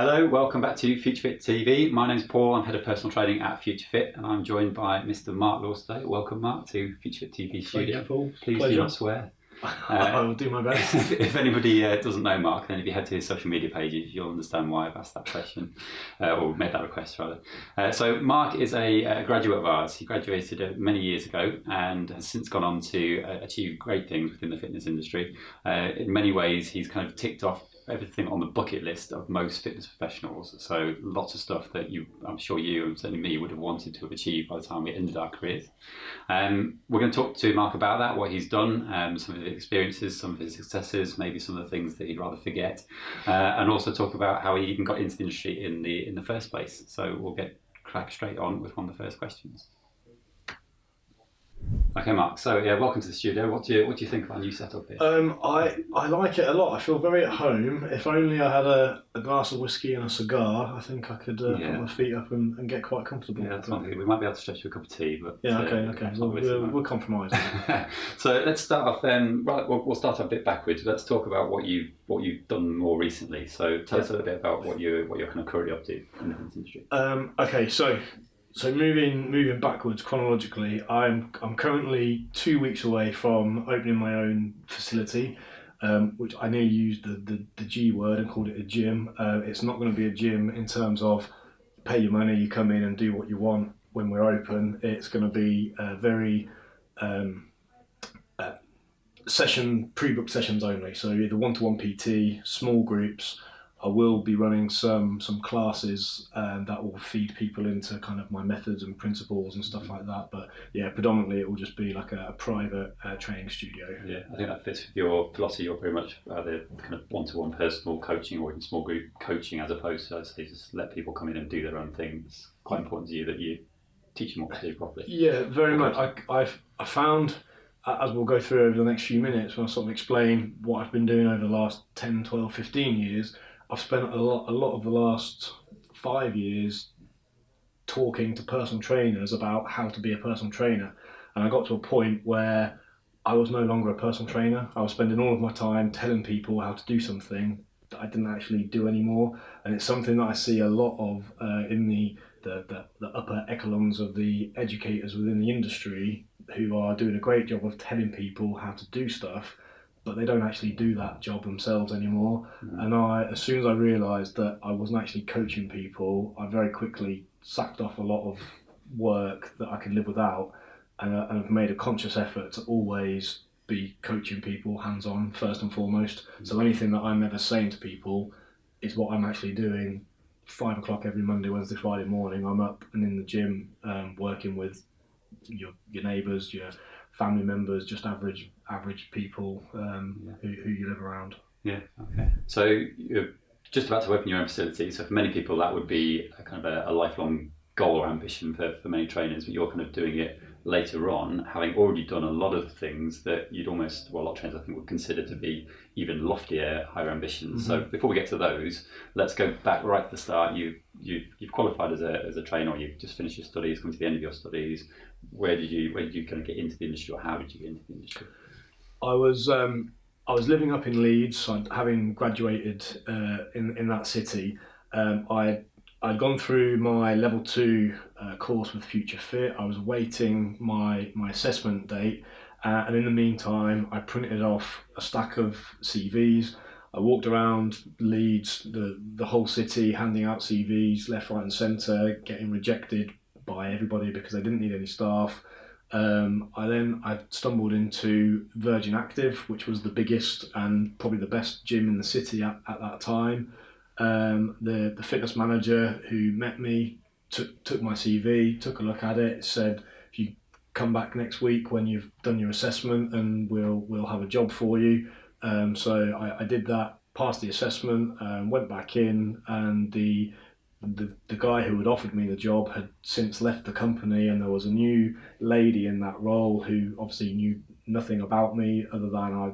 Hello, welcome back to Future Fit TV. My name's Paul, I'm head of personal training at Future Fit, and I'm joined by Mr. Mark Lawsday. Welcome, Mark, to Future Fit TV studio. Thank you, Paul. Please Pleasure. do not swear. I will do my best. if anybody uh, doesn't know Mark, then if you head to his social media pages, you'll understand why I've asked that question, uh, or made that request rather. Uh, so Mark is a, graduate of ours. He graduated uh, many years ago and has since gone on to uh, achieve great things within the fitness industry. Uh, in many ways, he's kind of ticked off everything on the bucket list of most fitness professionals. So lots of stuff that you, I'm sure you and certainly me would have wanted to have achieved by the time we ended our careers. Um, we're going to talk to Mark about that, what he's done, um, some of his experiences, some of his successes, maybe some of the things that he'd rather forget, uh, and also talk about how he even got into the industry in the in the first place. So we'll get crack straight on with one of the first questions. Okay, Mark. So yeah, welcome to the studio. What do you what do you think of our new setup here? Um, I I like it a lot. I feel very at home. If only I had a, a glass of whiskey and a cigar, I think I could uh, Yeah. put my feet up and, and get quite comfortable. yeah, that's one thing. We might be able to stretch you a cup of tea, but Yeah, uh, okay, okay. that's We'll, we'll, we'll compromise. so let's start off then. Right, we'll, we'll start a bit backwards. Let's talk about what you what you've done more recently. So tell us a little bit about what you what you're kind of currently up to in the industry. Um, okay, so so moving moving backwards chronologically, I'm I'm currently two weeks away from opening my own facility, um, which I nearly used the, the, the G word and called it a gym. Uh, it's not going to be a gym in terms of pay your money, you come in and do what you want when we're open. It's going to be very um, uh, session pre-booked sessions only. So either one-to-one PT, small groups. I will be running some some classes um, that will feed people into kind of my methods and principles and stuff like that. But yeah, predominantly it will just be like a, a private uh, training studio. Yeah, I think that fits with your philosophy. You're very much uh, the kind of one-to-one personal coaching or even small group coaching, as opposed to, I say, just let people come in and do their own thing. It's quite important to you that you teach them what to do properly. Yeah, very much. I, I've I found as we'll go through over the next few minutes when I sort of explain what I've been doing over the last 10, 12, 15 years, I've spent a lot a lot of the last five years talking to personal trainers about how to be a personal trainer. And I got to a point where I was no longer a personal trainer. I was spending all of my time telling people how to do something that I didn't actually do anymore. And it's something that I see a lot of uh, in the, the, the, the upper echelons of the educators within the industry who are doing a great job of telling people how to do stuff, but they don't actually do that job themselves anymore. And I, as soon as I realised that I wasn't actually coaching people, I very quickly sacked off a lot of work that I could live without, and, uh, and I've made a conscious effort to always be coaching people hands on first and foremost. So anything that I'm ever saying to people is what I'm actually doing. Five o'clock every Monday, Wednesday, Friday morning, I'm up and in the gym um, working with your your neighbours, your family members, just average average people um, Yeah. who, who you live around. Yeah. Okay. So you're just about to open your own facility. So for many people, that would be a kind of a, a lifelong goal or ambition for, for many trainers. But you're kind of doing it later on, having already done a lot of things that you'd almost, well, a lot of trainers I think would consider to be even loftier, higher ambitions. So before we get to those, let's go back right to the start. You you you've qualified as a as a trainer. You've just finished your studies, come to the end of your studies. Where did you where did you kind of get into the industry, or how did you get into the industry? I was um, I was living up in Leeds, having graduated uh, in in that city. Um, I I'd gone through my level two uh, course with Future Fit. I was waiting my my assessment date, uh, and in the meantime, I printed off a stack of CVs. I walked around Leeds, the the whole city, handing out CVs left, right, and centre, getting rejected by everybody because they didn't need any staff. Um, I then I stumbled into Virgin Active, which was the biggest and probably the best gym in the city at, at that time. Um, the the fitness manager who met me took took my CV, took a look at it, said if you come back next week when you've done your assessment, and we'll we'll have a job for you. Um, so I, I did that, passed the assessment, um, went back in, and the the, the guy who had offered me the job had since left the company and there was a new lady in that role who obviously knew nothing about me other than I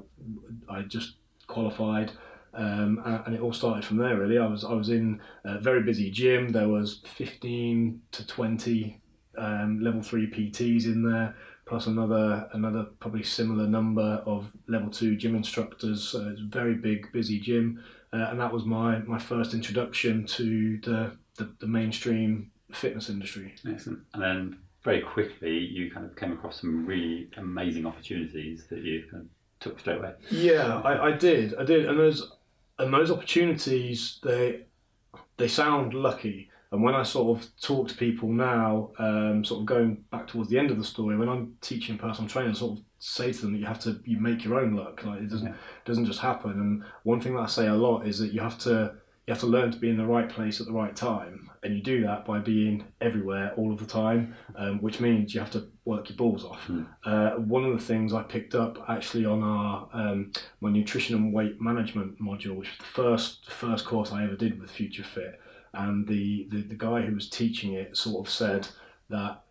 I just qualified. Um, and, it all started from there really. I was I was in a very busy gym. There was 15 to 20 um, level 3 PTs in there plus another another probably similar number of level 2 gym instructors. So it's a very big busy gym uh, and that was my my first introduction to the the, the mainstream fitness industry. Excellent. And then very quickly, you kind of came across some really amazing opportunities that you kind of took straight away. Yeah, I, I did, I did, and those and those opportunities they they sound lucky. And when I sort of talk to people now, um, sort of going back towards the end of the story, when I'm teaching personal training, I sort of say to them that you have to you make your own luck. Like it doesn't Yeah. doesn't just happen. And one thing that I say a lot is that you have to you have to learn to be in the right place at the right time, and you do that by being everywhere all of the time, um, which means you have to work your balls off. Hmm. Uh, one of the things I picked up actually on our um, my nutrition and weight management module, which was the first first course I ever did with Future Fit, and the, the, the guy who was teaching it sort of said that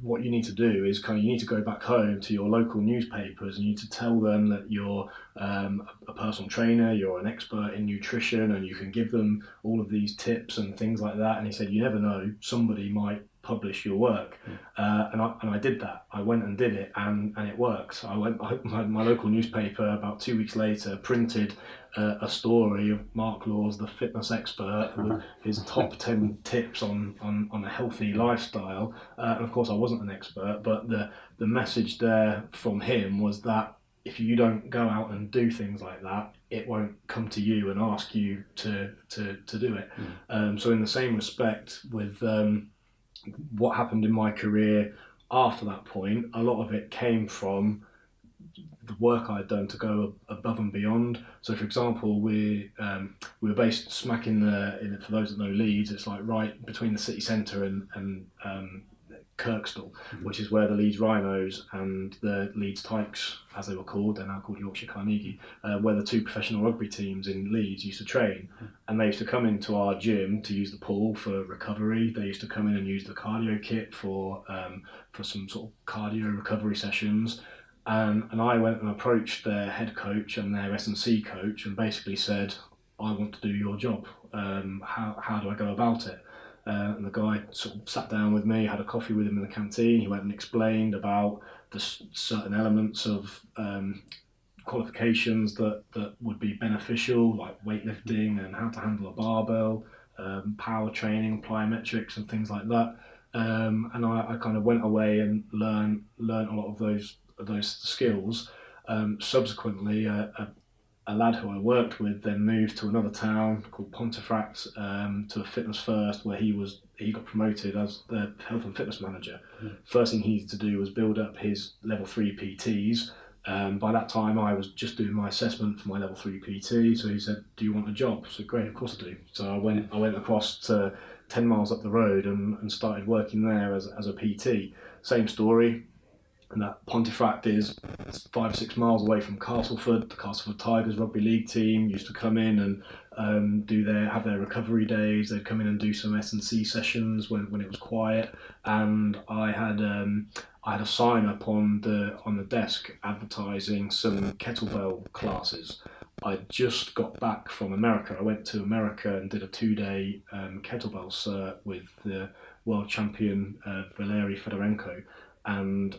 what you need to do is kind of you need to go back home to your local newspapers and you need to tell them that you're um, a personal trainer, you're an expert in nutrition, and you can give them all of these tips and things like that. And he said, you never know, somebody might publish your work. Uh, and, I, and I did that. I went and did it, and, and it works. I went. I, my, my local newspaper about two weeks later printed uh, a story of Mark Laws, the fitness expert, with his top ten tips on, on, on a healthy lifestyle. Uh, and of course, I wasn't an expert, but the the message there from him was that if you don't go out and do things like that, it won't come to you and ask you to to, to do it. Um, so in the same respect, with um, what happened in my career after that point, a lot of it came from the work I'd done to go above and beyond. So, for example, we um, we were based smack in the in, for those that know Leeds, it's like right between the city centre and and um, Kirkstall, which is where the Leeds Rhinos and the Leeds Tykes, as they were called, they're now called Yorkshire Carnegie, uh, where the two professional rugby teams in Leeds used to train. And they used to come into our gym to use the pool for recovery. They used to come in and use the cardio kit for um, for some sort of cardio recovery sessions. Um, and I went and approached their head coach and their S and C coach and basically said, "I want to do your job. Um, how how do I go about it?" Uh, and the guy sort of sat down with me, had a coffee with him in the canteen. He went and explained about the certain elements of um, qualifications that, that would be beneficial, like weightlifting and how to handle a barbell, um, power training, plyometrics, and things like that. Um, and I, I kind of went away and learned learned a lot of those those skills. Um, subsequently, a, a, a lad who I worked with then moved to another town called Pontefract um, to a Fitness First, where he was he got promoted as the health and fitness manager. First thing he needed to do was build up his level three PTs. Um, by that time, I was just doing my assessment for my level three PT. So he said, "Do you want a job?" So great, of course I do. So I went I went across to ten miles up the road and, and started working there as as a PT. Same story. And that Pontefract is five or six miles away from Castleford. The Castleford Tigers rugby league team used to come in and um, do their have their recovery days. They'd come in and do some S and C sessions when, when it was quiet. And I had um, I had a sign up on the on the desk advertising some kettlebell classes. I just got back from America. I went to America and did a two day um, kettlebell cert with the world champion uh, Valery Fedorenko, and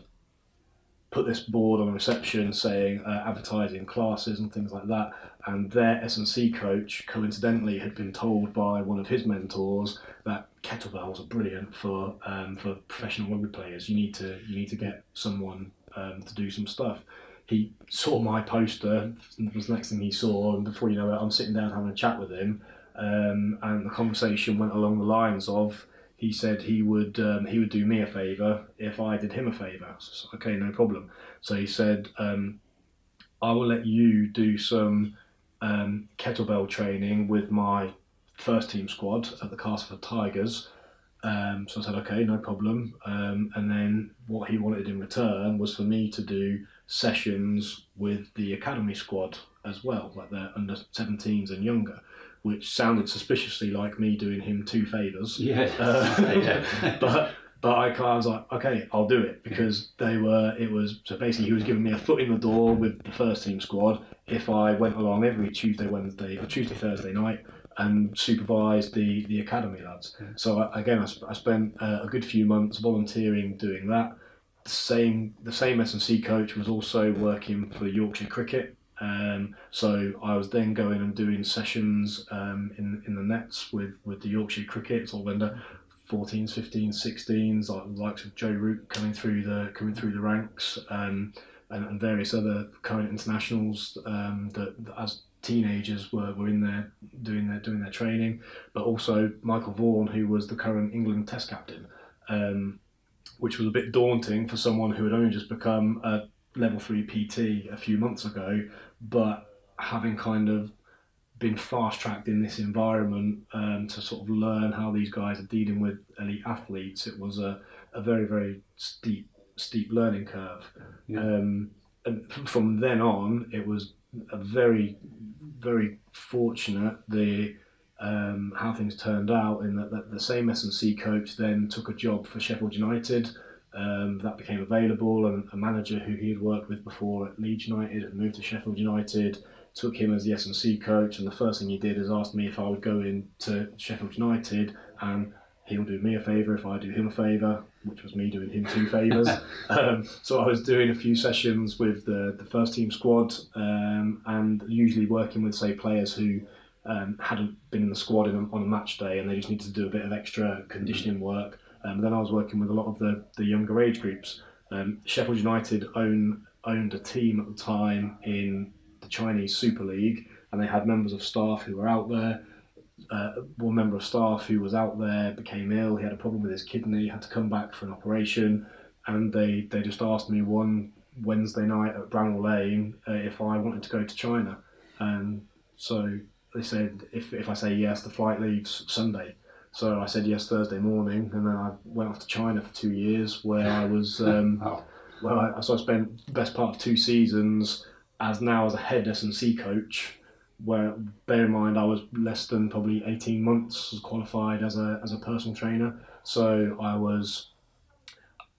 put this board on reception saying uh, advertising classes and things like that. And their S and C coach, coincidentally, had been told by one of his mentors that kettlebells are brilliant for um, for professional rugby players. You need to you need to get someone um, to do some stuff. He saw my poster, It was the next thing he saw, and before you know it, I'm sitting down having a chat with him, um, and the conversation went along the lines of he said he would um, he would do me a favour if I did him a favour. So, okay, no problem. So he said, um, I will let you do some um, kettlebell training with my first team squad at the Castleford Tigers. Um, so I said, okay, no problem. Um, and then what he wanted in return was for me to do sessions with the academy squad as well, like the under 17s and younger, which sounded suspiciously like me doing him two favours. Yeah. Uh, yeah. but but I, kind of was like, okay, I'll do it because they were. It was so basically he was giving me a foot in the door with the first team squad if I went along every Tuesday, Wednesday, or Tuesday, Thursday night and supervised the the academy lads. So I, again, I, sp- I spent uh, a good few months volunteering doing that. The same the same S and C coach was also working for Yorkshire Cricket Um, so I was then going and doing sessions um, in in the nets with, with the Yorkshire Cricket, sort of under 14s, 15s, 16s, like the likes of Joe Root coming through the coming through the ranks, um, and, and various other current internationals um, that, that as teenagers were, were in there doing their doing their training, but also Michael Vaughan, who was the current England Test captain, um, which was a bit daunting for someone who had only just become a level three PT a few months ago, but having kind of been fast tracked in this environment um, to sort of learn how these guys are dealing with elite athletes, it was a, a very very steep steep learning curve. Yeah. Um, and from then on, it was a very very fortunate the um, how things turned out in that, that the same S&C coach then took a job for Sheffield United um, that became available and a manager who he had worked with before at Leeds United had moved to Sheffield United took him as the S&C coach and the first thing he did is ask me if I would go into Sheffield United and he'll do me a favour if I do him a favour which was me doing him two favours um, so I was doing a few sessions with the, the first team squad um, and usually working with say players who um, hadn't been in the squad in a, on a match day and they just needed to do a bit of extra conditioning work um, then I was working with a lot of the, the younger age groups. Um, Sheffield United own, owned a team at the time in the Chinese Super League, and they had members of staff who were out there. Uh, one member of staff who was out there became ill. He had a problem with his kidney, had to come back for an operation, and they, they just asked me one Wednesday night at Bramall Lane uh, if I wanted to go to China. And so they said if, if I say yes, the flight leaves Sunday. So I said yes Thursday morning, and then I went off to China for two years, where I was, um, Oh, well, I, so I spent the best part of two seasons as now as a head S and C coach. Where bear in mind I was less than probably eighteen months qualified as a as a personal trainer, so I was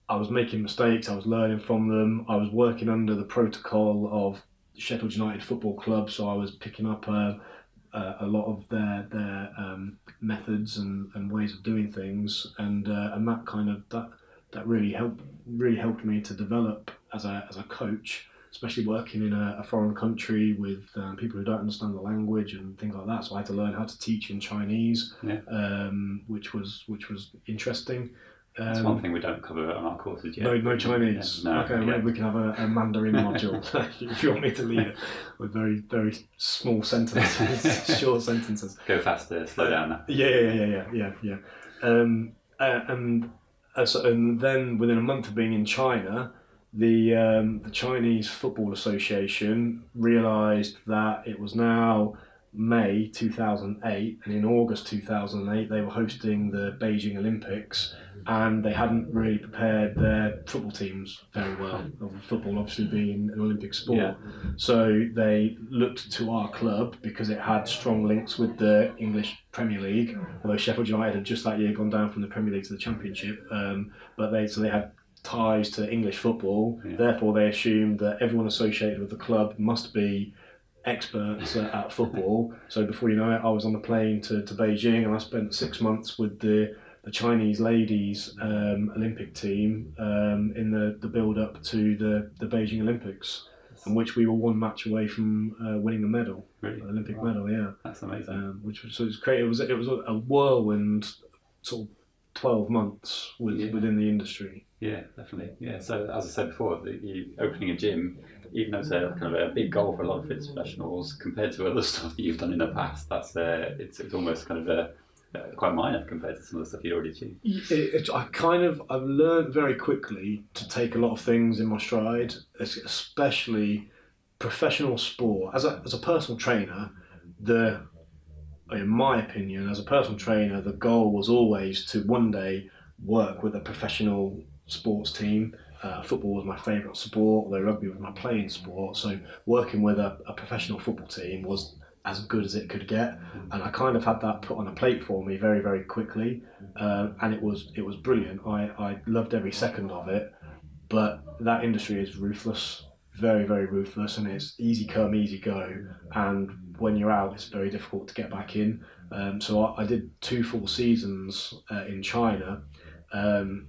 I was making mistakes, I was learning from them, I was working under the protocol of Sheffield United Football Club, so I was picking up a, a, a lot of their their um, methods and, and ways of doing things, and uh, and that kind of that that really helped really helped me to develop as a as a coach, especially working in a, a foreign country with um, people who don't understand the language and things like that. So I had to learn how to teach in Chinese, Yeah. um, which was which was interesting. That's Um, one thing we don't cover on our courses yet. no, no Chinese. Yeah, no, okay, yeah. we can have a, a Mandarin module if you want me to lead it with very, very small sentences, short sentences. Go faster, slow down. Now. Yeah, yeah, yeah, yeah, yeah, yeah. Um, uh, and uh, so, and then within a month of being in China, the um, the Chinese Football Association realised that it was now May 2008, and in August 2008 they were hosting the Beijing Olympics, and they hadn't really prepared their football teams very well. Football obviously being an Olympic sport, Yeah. so they looked to our club because it had strong links with the English Premier League. Although Sheffield United had just that year gone down from the Premier League to the Championship, um, but they so they had ties to English football. Yeah. Therefore, they assumed that everyone associated with the club must be experts at, at football. So before you know it, I was on the plane to, to Beijing, and I spent six months with the the Chinese ladies um, Olympic team um, in the, the build up to the, the Beijing Olympics, in which we were one match away from uh, winning a medal, Really? an Olympic Wow. medal. Yeah, That's amazing. um, which was so it was great. It was it was a whirlwind sort of twelve months with, Yeah. within the industry. Yeah, definitely. Yeah. So as I said before, the, you opening a gym, even though it's a kind of a big goal for a lot of fitness professionals, compared to other stuff that you've done in the past, that's uh, it's, it's almost kind of a, uh, quite minor compared to some of the stuff you'd already achieved. It, it, I kind of I've learned very quickly to take a lot of things in my stride, especially professional sport. As a as a personal trainer, the in my opinion, as a personal trainer, the goal was always to one day work with a professional sports team. Uh, football was my favourite sport, although rugby was my playing sport. So working with a, a professional football team was as good as it could get, and I kind of had that put on a plate for me very, very quickly, uh, and it was it was brilliant. I, I loved every second of it, but that industry is ruthless, very, very ruthless, and it's easy come, easy go, and when you're out, it's very difficult to get back in. Um, so I, I did two full seasons uh, in China. Um,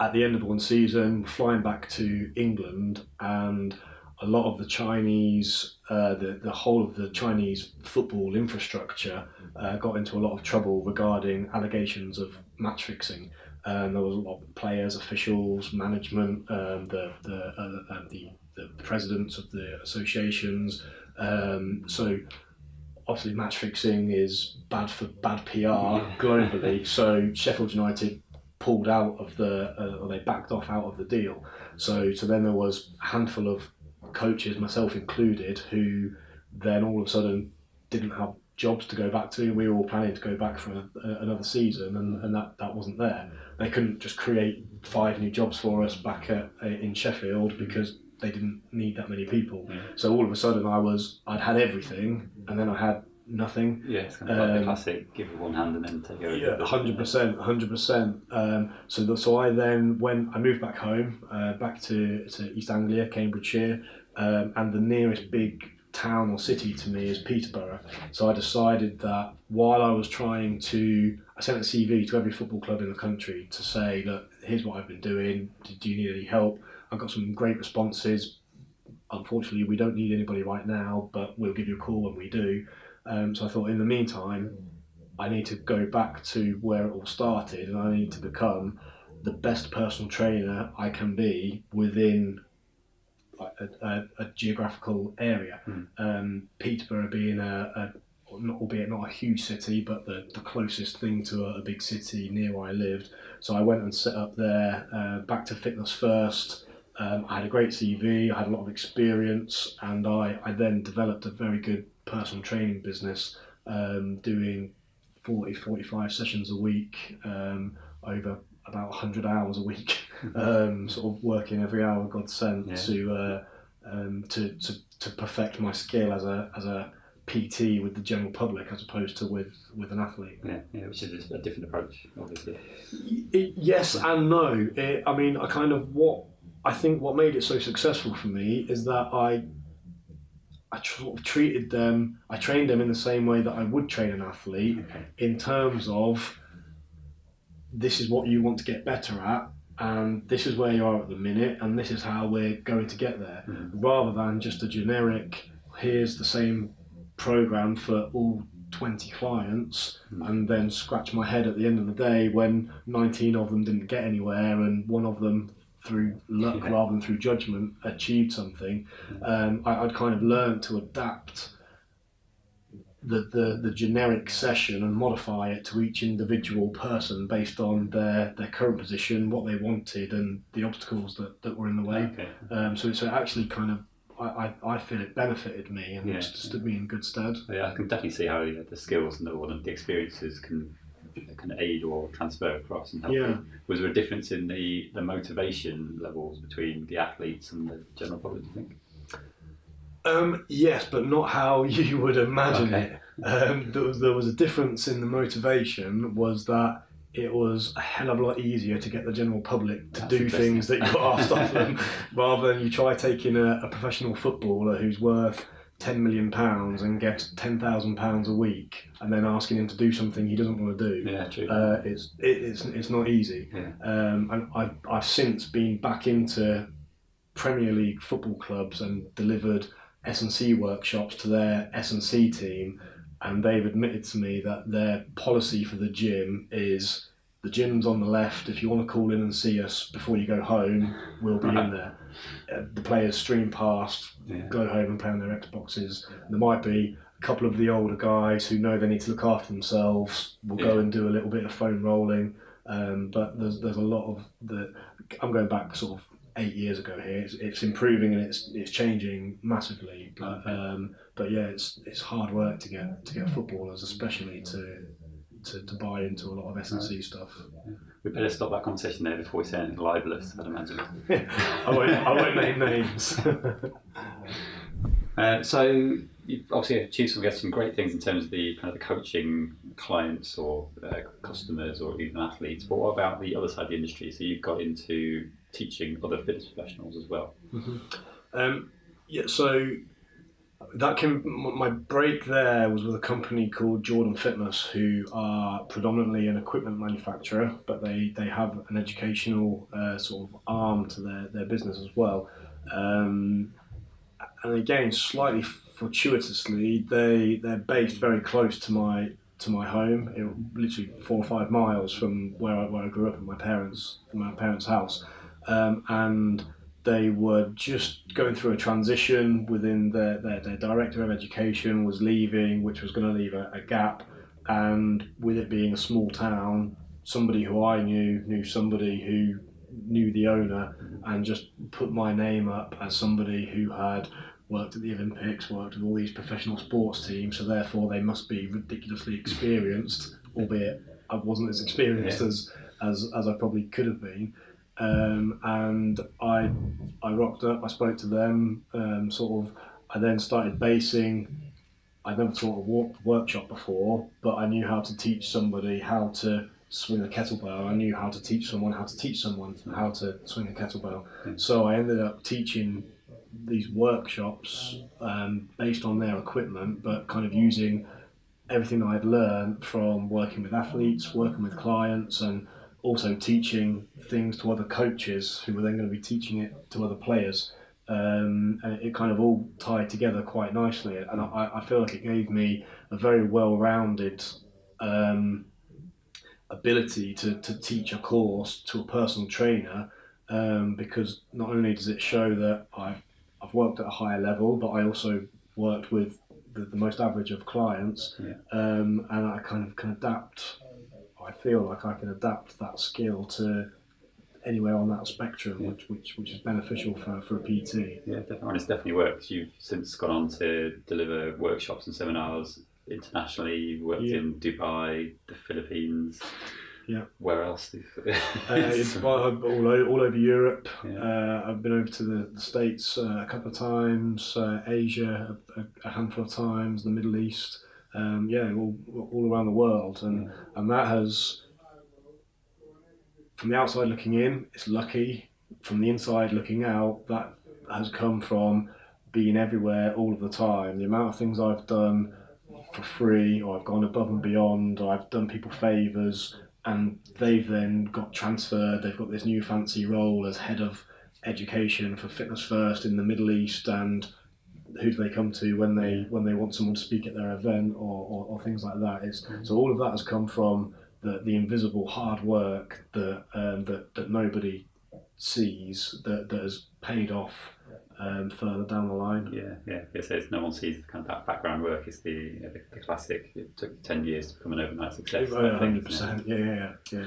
at the end of one season, flying back to England, and a lot of the Chinese, uh, the the whole of the Chinese football infrastructure uh, got into a lot of trouble regarding allegations of match fixing. Um, there was a lot of players, officials, management, um, the the, uh, the the presidents of the associations. Um, so obviously match fixing is bad for bad PR globally. so Sheffield United pulled out of the, uh, or they backed off out of the deal. So so then there was a handful of coaches, myself included, who then all of a sudden didn't have jobs to go back to. We were all planning to go back for a, a, another season, and, and that, that wasn't there. They couldn't just create five new jobs for us back at, in Sheffield because they didn't need that many people. Yeah. So all of a sudden, I was I'd had everything, and then I had nothing. Yeah, it's kind of like the Um, classic give with one hand and then take over. Yeah, hundred percent, hundred percent. Um, So the, so I then when I moved back home, uh, back to, to East Anglia, Cambridgeshire, um, and the nearest big town or city to me is Peterborough. So I decided that while I was trying to, I sent a CV to every football club in the country to say, look, here's what I've been doing. Do, you need any help? I got some great responses. Unfortunately, we don't need anybody right now, but we'll give you a call when we do. Um, so I thought, in the meantime, I need to go back to where it all started, and I need to become the best personal trainer I can be within like, a, a, a geographical area. Mm. Um, Peterborough being a, a not, albeit not a huge city, but the, the closest thing to a, a big city near where I lived. So I went and set up there, uh, back to fitness first. Um, I had a great CV, I had a lot of experience, and I, I then developed a very good personal training business, um, doing 40, 45 sessions a week um, over about 100 hours a week, um, sort of working every hour God sent Yeah. to, uh, um, to, to, to perfect my skill as a, as a PT with the general public as opposed to with, with an athlete. Yeah, yeah, which is a different approach, obviously. It, yes and no. It, I mean, I kind of what I think what made it so successful for me is that I I tr- sort of treated them. I trained them in the same way that I would train an athlete Okay. in terms of this is what you want to get better at. And this is where you are at the minute, and this is how we're going to get there, Mhm. rather than just a generic. Here's the same program for all 20 clients, Mhm. and then scratch my head at the end of the day when 19 of them didn't get anywhere and one of them through luck Yeah. rather than through judgment achieved something um, I, I'd kind of learned to adapt the, the, the generic session and modify it to each individual person based on their, their current position, what they wanted, and the obstacles that, that were in the way. Okay. Um, so, so it actually kind of, I, I, I feel it benefited me and Yeah. stood me in good stead. Yeah, I can definitely see how you know, the skills and the, or the experiences can can aid or transfer across and help. Yeah. you. Was there a difference in the, the motivation levels between the athletes and the general public? Do you think? Um, yes, but not how you would imagine Okay. it. Um, there, was, there was a difference in the motivation was that it was a hell of a lot easier to get the general public to That's do things that you got asked of them rather than you try taking a, a professional footballer who's worth 10 million pounds and gets 10,000 pounds a week and then asking him to do something he doesn't want to do. Yeah, true. Uh, it's, it, it's, it's not easy. Yeah. Um, and I've, I've since been back into Premier League football clubs and delivered S&C workshops to their S&C team and they've admitted to me that their policy for the gym is the gym's on the left. If you want to call in and see us before you go home, we'll be in there. Uh, the players stream past, yeah. go home and play on their Xboxes. There might be a couple of the older guys who know they need to look after themselves. Will go and do a little bit of foam rolling. Um, but there's there's a lot of the. I'm going back sort of eight years ago here. It's, it's improving and it's it's changing massively. But um, but yeah, it's it's hard work to get to get footballers, especially to. To, to buy into a lot of S and C stuff. We better stop that conversation there before we say anything libelous, I'd imagine. I won't I won't name names. Uh, so you've obviously achieved some, some great things in terms of the kind of the coaching clients or uh, customers or even athletes. But what about the other side of the industry? So you've got into teaching other fitness professionals as well. Um, yeah, so that came. My break there was with a company called Jordan Fitness, who are predominantly an equipment manufacturer, but they they have an educational uh, sort of arm to their their business as well. Um, and again, slightly fortuitously, they they're based very close to my to my home, it, literally four or five miles from where I, where I grew up at my parents my parents' house, um, and they were just going through a transition within their, their, their director of education was leaving, which was going to leave a, a gap, and with it being a small town, somebody who I knew knew somebody who knew the owner and just put my name up as somebody who had worked at the Olympics, worked with all these professional sports teams, so therefore they must be ridiculously experienced, albeit I wasn't as experienced yeah. as, as as I probably could have been. Um, and I I rocked up. I spoke to them. Um, sort of. I then started basing. I'd never taught a workshop before, but I knew how to teach somebody how to swing a kettlebell. I knew how to teach someone how to teach someone how to swing a kettlebell. Mm. So I ended up teaching these workshops um, based on their equipment, but kind of using everything I'd learned from working with athletes, working with clients, and also teaching things to other coaches who were then going to be teaching it to other players. Um, and it kind of all tied together quite nicely. And I, I feel like it gave me a very well rounded um, ability to, to teach a course to a personal trainer um, because not only does it show that I've I've worked at a higher level, but I also worked with the, the most average of clients, yeah. um, and I kind of can adapt. I feel like I can adapt that skill to anywhere on that spectrum, yeah. which, which which is beneficial for, for a PT. Yeah, definitely. And it's definitely worked. You've since gone on to deliver workshops and seminars internationally. You've worked yeah. in Dubai, the Philippines. Yeah. Where else? uh, it's all, over, all over Europe. Yeah. Uh, I've been over to the, the States uh, a couple of times, uh, Asia a, a, handful of times, the Middle East. Um, yeah, all, all around the world. And, and that has, from the outside looking in, it's lucky. From the inside looking out, that has come from being everywhere all of the time. The amount of things I've done for free, or I've gone above and beyond, or I've done people favours and they've then got transferred. They've got this new fancy role as head of education for Fitness First in the Middle East, and who do they come to when they when they want someone to speak at their event or, or, or things like that? Is mm-hmm. so all of that has come from the, the invisible hard work that um, that that nobody sees that, that has paid off um, further down the line. Yeah, yeah. It says no one sees kind of that background work. It's the, the, the classic. It took ten years to become an overnight success. hundred percent. Yeah, yeah, yeah.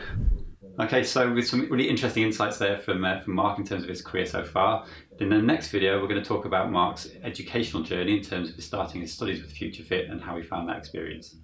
Okay, so with some really interesting insights there from uh, from Mark in terms of his career so far. In the next video, we're going to talk about Mark's educational journey in terms of starting his studies with Future Fit and how he found that experience.